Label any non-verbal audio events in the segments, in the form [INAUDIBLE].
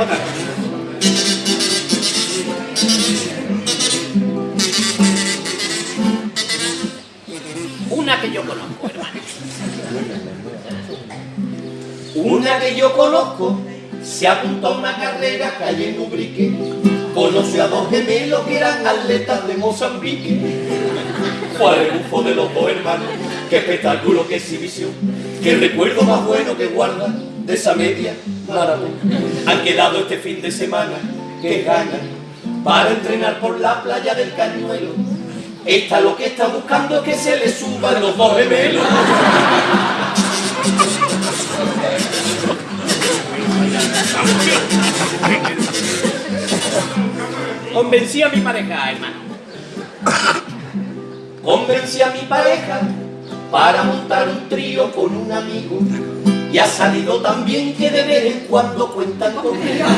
Una que yo conozco, hermano. Una que yo conozco se apuntó a una carrera calle en Ubrique. Conoció a dos gemelos que eran atletas de Mozambique. Fue rebufo de los dos hermanos. Qué espectáculo, qué exhibición. Qué recuerdo más bueno que guarda de esa media maratón. Han quedado este fin de semana, que ganan para entrenar por la playa del Cañuelo. Esta lo que está buscando es que se le suban los dos gemelos. Convencí a mi pareja, hermano. Convencí a mi pareja para montar un trío con un amigo. Y ha salido tan bien que de vez en cuando cuentan conmigo. [LAUGHS]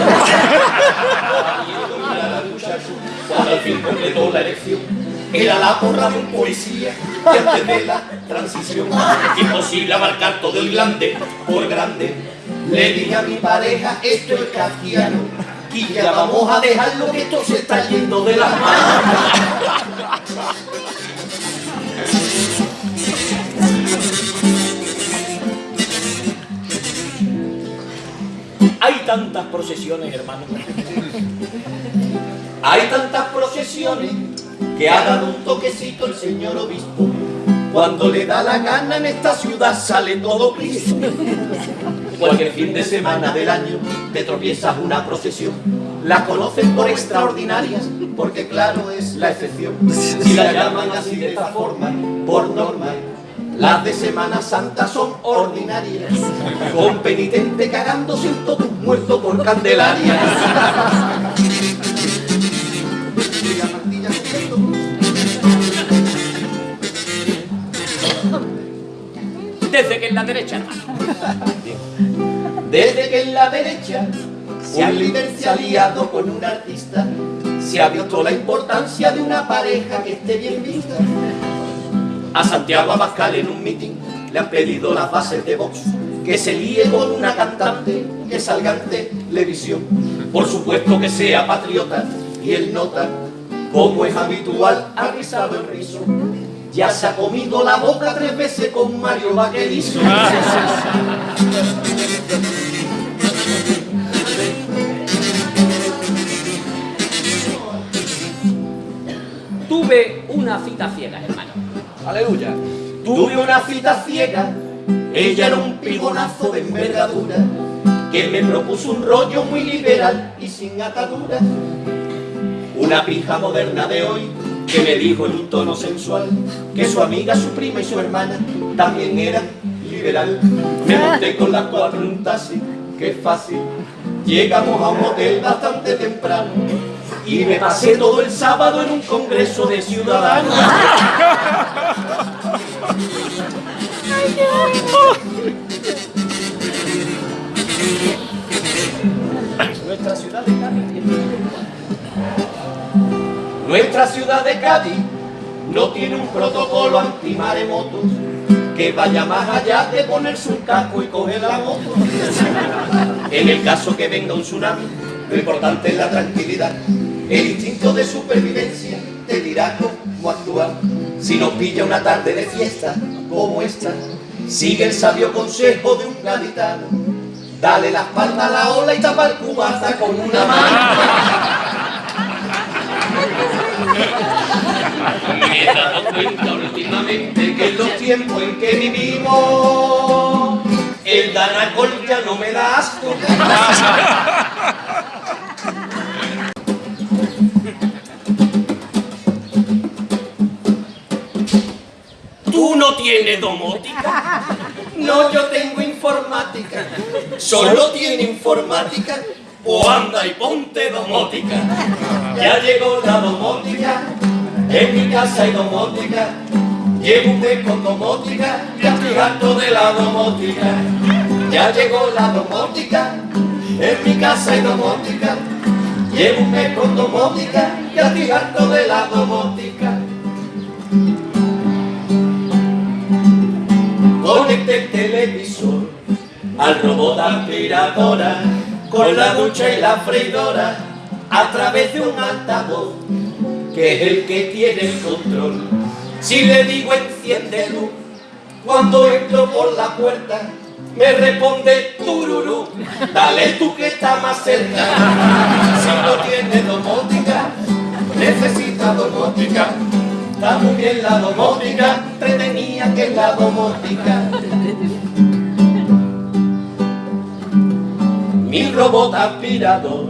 Cuando al fin completó la elección, era la porra de un poesía que antes de la transición. Imposible abarcar todo el grande por grande. Le dije a mi pareja, esto es castiano. Y ya vamos a dejarlo que esto se está yendo de las manos. Hay tantas procesiones, hermano. Hay tantas procesiones que ha dado un toquecito el señor obispo. Cuando le da la gana en esta ciudad sale todo Cristo. Cualquier fin de semana del año te tropiezas una procesión. La conocen por extraordinarias, porque claro es la excepción. Si la llaman así de esta forma, por norma, las de Semana Santa son ordinarias, con penitente cagándose en todo un muerto por Candelaria. Desde que en la derecha, hermano. Desde que en la derecha un líder se ha liado con un artista, se ha visto la importancia de una pareja que esté bien vista. A Santiago Abascal en un meeting le han pedido las bases de Vox, que se líe con una cantante que salga en televisión. Por supuesto que sea patriota y él nota, como es habitual, ha rizado el rizo. Ya se ha comido la boca tres veces con Mario Vaquerizo. Tuve una cita ciega, hermano. Aleluya. Tuve una cita ciega, ella era un pigonazo de envergadura, que me propuso un rollo muy liberal y sin atadura. Una pija moderna de hoy, que me dijo en un tono sensual, que su amiga, su prima y su hermana también eran liberal. Me monté con las cuatro en un taxi, que fácil. Llegamos a un hotel bastante temprano y me pasé todo el sábado en un congreso de ciudadanos. Nuestra ciudad de Cádiz Nuestra ciudad de Cádiz no tiene un protocolo antimaremotos que vaya más allá de ponerse un casco y coger la moto. En el caso que venga un tsunami, lo importante es la tranquilidad. El instinto de supervivencia te dirá cómo actuar. Si nos pilla una tarde de fiesta como esta, sigue el sabio consejo de un gaditano. Dale la espalda a la ola y tapa el cubata con una mano. Me he dado cuenta últimamente que en los tiempos en que vivimos, el danacol ya no me da asco. ¿Tú no tienes domótica? No, yo tengo informática. ¿Solo tiene informática? O anda y ponte domótica. Ya llegó la domótica, en mi casa hay domótica. Mes con domótica, ya estoy harto de la domótica. Ya llegó la domótica, en mi casa hay domótica. Mes con domótica, ya estoy harto de la domótica. Conecté el televisor al robot aspiradora con la ducha y la freidora a través de un altavoz que es el que tiene el control. Si le digo enciende luz, cuando entro por la puerta me responde tururú, dale tú que está más cerca. Si no tiene domótica, necesita domótica. Está muy bien la domótica, entretenía que la domótica. Mi robot aspirador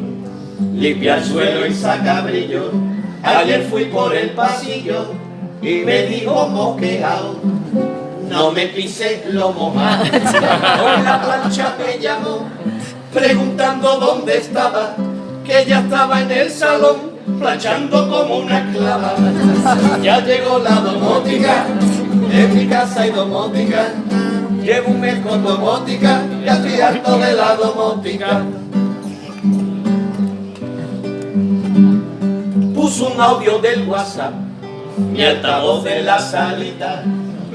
limpia el suelo y saca brillo. Ayer fui por el pasillo y me dijo mosqueado no me pise lo mojado. Con la plancha me llamó, preguntando dónde estaba, que ya estaba en el salón, planchando como una esclava. Ya llegó la domótica, en mi casa hay domótica, llevo un mes con domótica, ya estoy de la domótica. Puso un audio del WhatsApp, mi altavoz de la salita,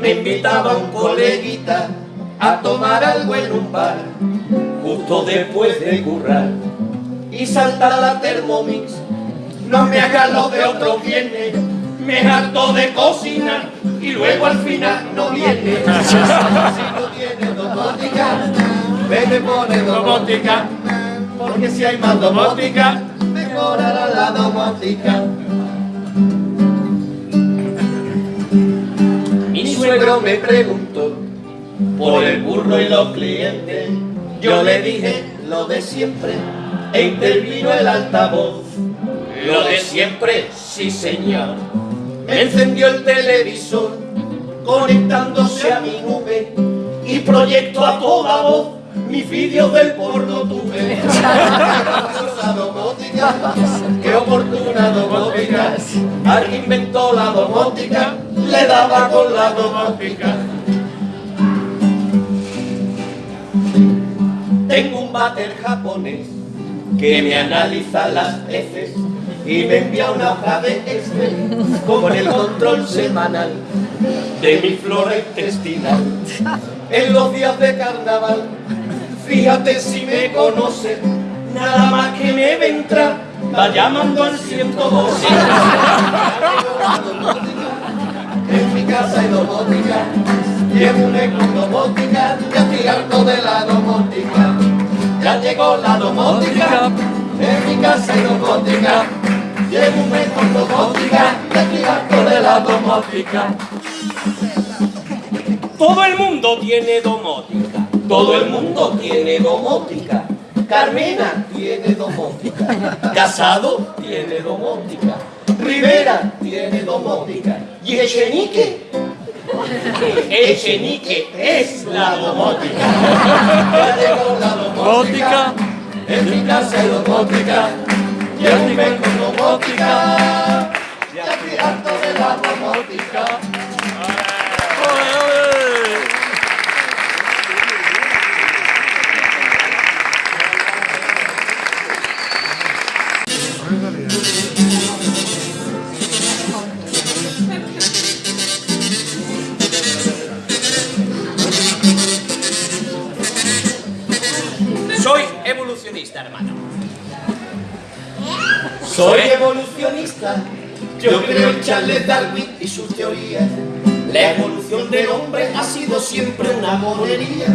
me invitaba un coleguita a tomar algo en un bar, justo después de currar, y saltar la Thermomix. No me haga lo de otros viernes, me harto de cocinar y luego al final no viene. [LAUGHS] si no tiene domótica, vete pone domótica, porque si hay más domótica, mejorará la domótica. Mi suegro me preguntó por el burro y los clientes. Yo le dije lo de siempre e intervino el altavoz. Lo de siempre, sí señor. Me encendió el televisor conectándose a mi nube y proyecto a toda voz mis vídeos del porno tuve. [LAUGHS] Domótica, qué oportuna domótica. Alguien inventó la domótica, le daba con la domótica. Tengo un váter japonés que me analiza las heces y me envía una hoja de Excel con el control semanal de mi flora intestinal. En los días de carnaval, fíjate si me conoce, nada más que me ve entrar, va llamando al 112. En mi casa hay domótica, llevo un eco domótica, ya estoy harto de la domótica. Ya llegó la domótica, en mi casa hay domótica, llevo un eco domótica, ya estoy harto de la domótica. Todo el mundo tiene domótica, todo el mundo tiene domótica. Carmena tiene domótica, Casado tiene domótica, Rivera tiene domótica. Y Echenique, Echenique es la domótica. [LAUGHS] Ya llegó la domótica, en mi casa hay domótica, domótica, ya estoy harto de la domótica. Yo creo en Charles Darwin y sus teorías. La evolución del hombre ha sido siempre una monería.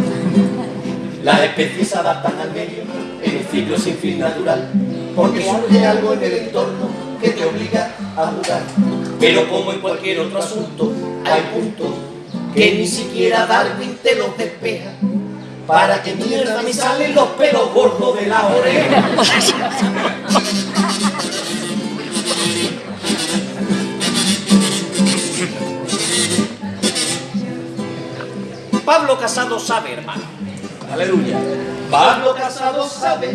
Las especies se adaptan al medio en un ciclo sin fin natural, porque surge algo en el entorno que te obliga a jugar. Pero como en cualquier otro asunto, hay puntos que ni siquiera Darwin te los despeja. Para que mierda me salen los pelos gordos de la oreja. [LAUGHS] Pablo Casado sabe, hermano. Aleluya. Pablo Casado sabe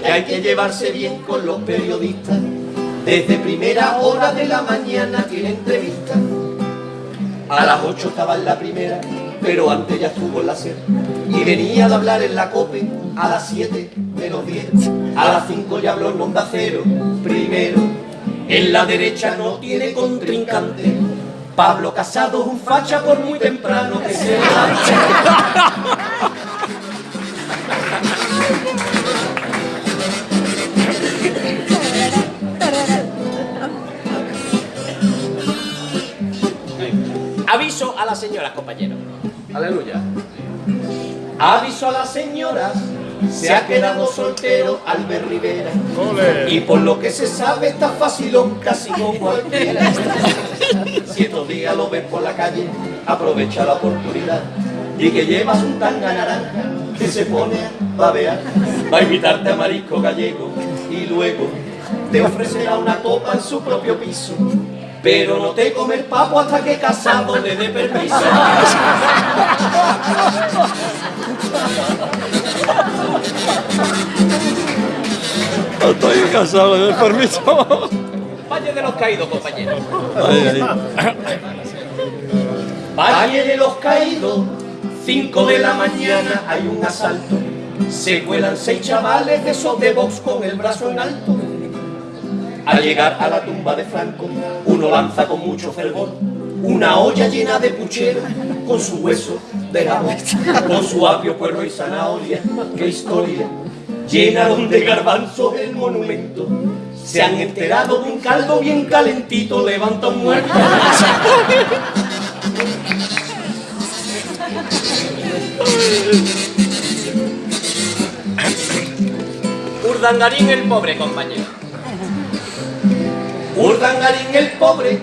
que hay que llevarse bien con los periodistas. Desde primera hora de la mañana tiene entrevista. A las 8 estaba en la primera, pero antes ya estuvo en la SER. Y venía de hablar en la COPE a las 7 menos 10. A las 5 ya habló en Onda Cero. Primero, en la derecha no tiene contrincante. Pablo Casado es un facha por muy temprano que se sea. Aviso a las señoras, compañeros. Aleluya. Aviso a las señoras. Se ha quedado soltero Albert Rivera. Y por lo que se sabe está fácil casi como cualquiera. Si estos días lo ves por la calle, aprovecha la oportunidad. Y que llevas un tanga naranja que se pone a babear. Va a invitarte a marisco gallego y luego te ofrecerá una copa en su propio piso. Pero no te come el papo hasta que casado le dé permiso. Estoy casado, le doy permiso. Los caídos, compañero. Ahí, ahí. Valle de los Caídos, 5 de la mañana hay un asalto. Se cuelan seis chavales de esos de box con el brazo en alto. Al llegar a la tumba de Franco, uno lanza con mucho fervor una olla llena de puchero con su hueso de jamón, con su apio, puerro y zanahoria. ¡Qué historia! Llenaron de garbanzo el monumento. Se han enterado de un caldo bien calentito, levanta un muerto. Urdangarín el pobre, compañero. Urdangarín el pobre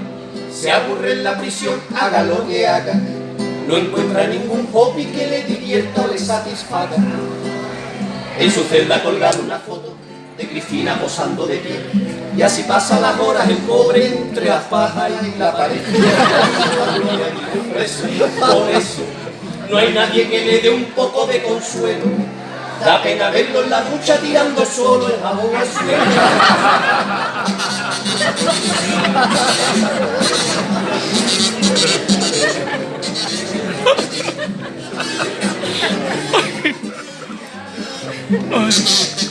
se aburre en la prisión, haga lo que haga. No encuentra ningún hobby que le divierta o le satisfaga. En su celda colgada una foto de Cristina posando de pie. Y así pasa las horas el pobre entre las pajas y la pared. Por eso no hay nadie que le dé un poco de consuelo. Da pena verlo en la ducha tirando solo el jabón al suelo. El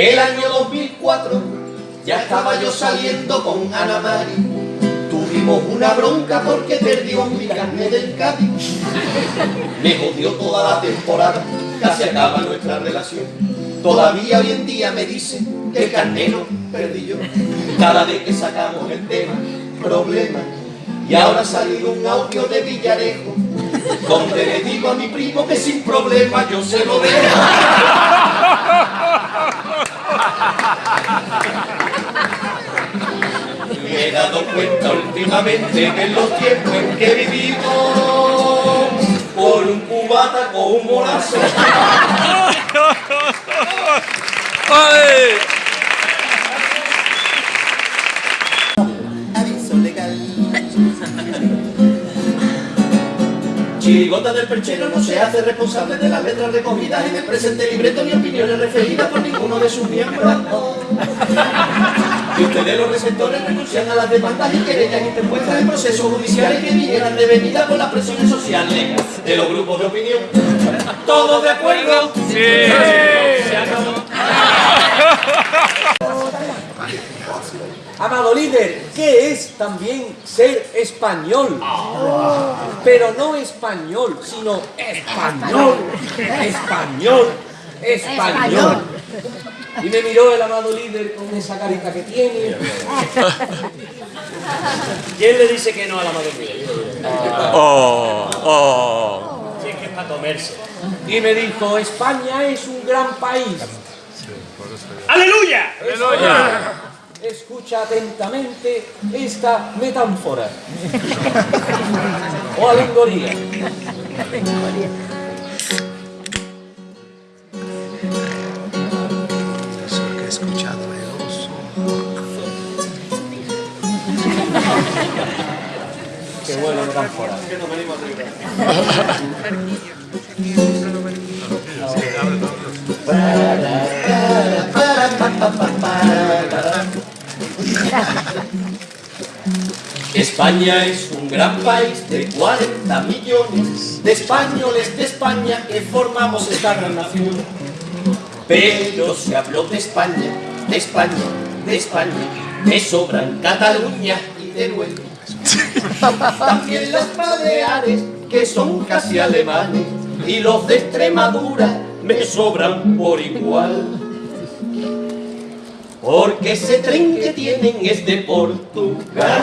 El año 2004 ya estaba yo saliendo con Ana Mari. Tuvimos una bronca porque perdió mi carnet del Cádiz. Me jodió toda la temporada, casi acaba nuestra relación. Todavía hoy en día me dice que el carnero perdí yo. Cada vez que sacamos el tema, problema. Y ahora ha salido un audio de Villarejo, donde le digo a mi primo que sin problema yo se lo dejo. Me he dado cuenta últimamente que en los tiempos en que vivimos, por un cubata con un morazo, [LAUGHS] Chirigota del perchero no se hace responsable de las letras recogidas en el presente libreto ni opiniones referidas por ninguno de sus miembros. [LAUGHS] Y ustedes los receptores renuncian a las demandas y querellas interpuestas en procesos judiciales que vinieran devenidas por las presiones sociales de los grupos de opinión. ¿Todos de acuerdo? Sí. Se acabó. Amado líder, ¿qué es también ser español? Pero no español, sino español, español, español. Y me miró el amado líder con esa carita que tiene. ¿Quién le dice que no al amado líder? Oh, oh. Sí, que es para comerse. Y me dijo, España es un gran país. ¡Aleluya! Escucha atentamente esta metáfora o alegoría. Que he escuchado de oso. Qué buena metáfora. España es un gran país de 40 millones de españoles de España que formamos esta gran nación. Pero se habló de España, de España, de España, me sobran Cataluña y Teruel. También las Baleares, que son casi alemanes, y los de Extremadura me sobran por igual. Porque ese tren que tienen es de Portugal.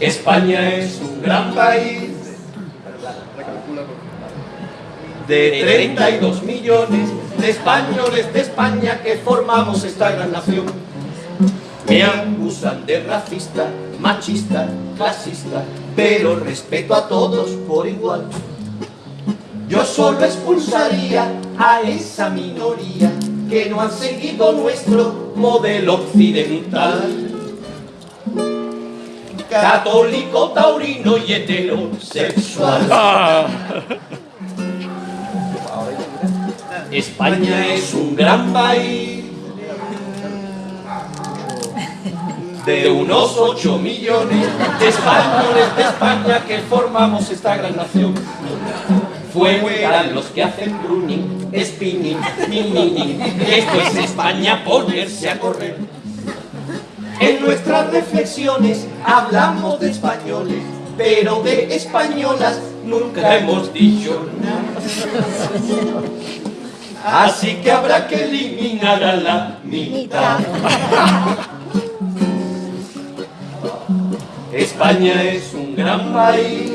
España es un gran país de 32 millones de españoles de España que formamos esta gran nación. Me acusan de racista, machista, clasista, pero respeto a todos por igual. Yo solo expulsaría a esa minoría que no han seguido nuestro modelo occidental. Católico, taurino y heterosexual. Ah. España es un gran país de unos 8 millones de españoles de España que formamos esta gran nación. Fueran los que hacen running, spinning, mini, Esto es España ponerse a correr. En nuestras reflexiones hablamos de españoles, pero de españolas nunca hemos dicho nada. Así que habrá que eliminar a la mitad. España es un gran país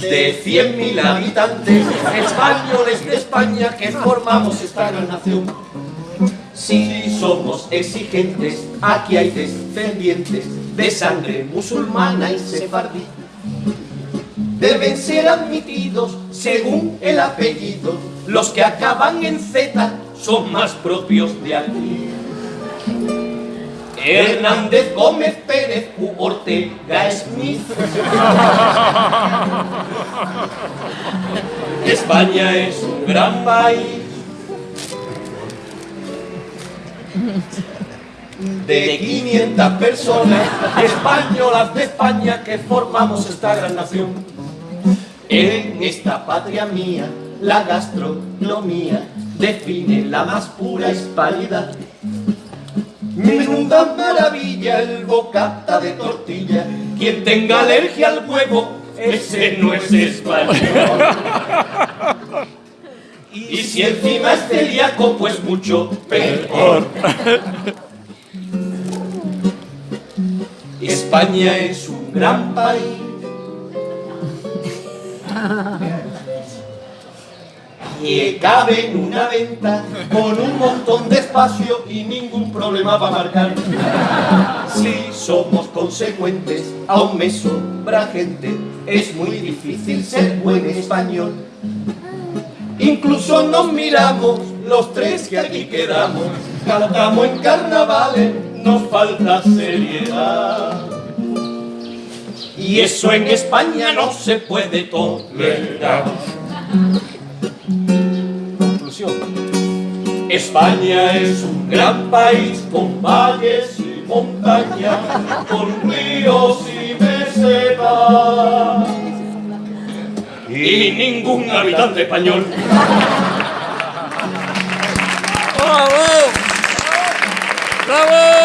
de 100.000 habitantes, españoles de España que formamos esta gran nación. Si somos exigentes, aquí hay descendientes de sangre musulmana y sefardí. Deben ser admitidos según el apellido. Los que acaban en Z son más propios de aquí. Hernández Gómez Pérez u Ortega Smith. [LAUGHS] España es un gran país. De 500 personas españolas de España que formamos esta gran nación. En esta patria mía, la gastronomía define la más pura hispanidad. Menuda maravilla el bocata de tortilla. Quien tenga alergia al huevo, ese no es español. Y si encima es celíaco, pues mucho peor. España es un gran país. Que cabe en una venta con un montón de espacio y ningún problema para marcar. Si somos consecuentes, aún me sobra gente. Es muy difícil ser buen español. Incluso nos miramos los tres que aquí quedamos. Cantamos en carnavales, nos falta seriedad. Y eso en España no se puede tolerar. España es un gran país con valles y montañas, con ríos y mesetas. Y ningún habitante español. ¡Bravo! ¡Bravo!